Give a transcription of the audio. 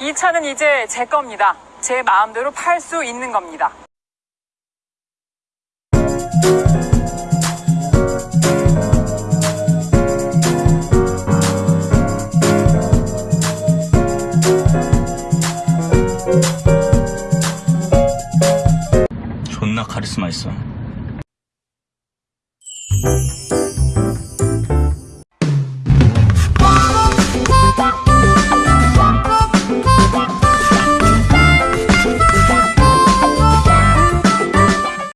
이 차는 이제 제 겁니다. 제 마음대로 팔 수 있는 겁니다. 존나 카리스마 있어.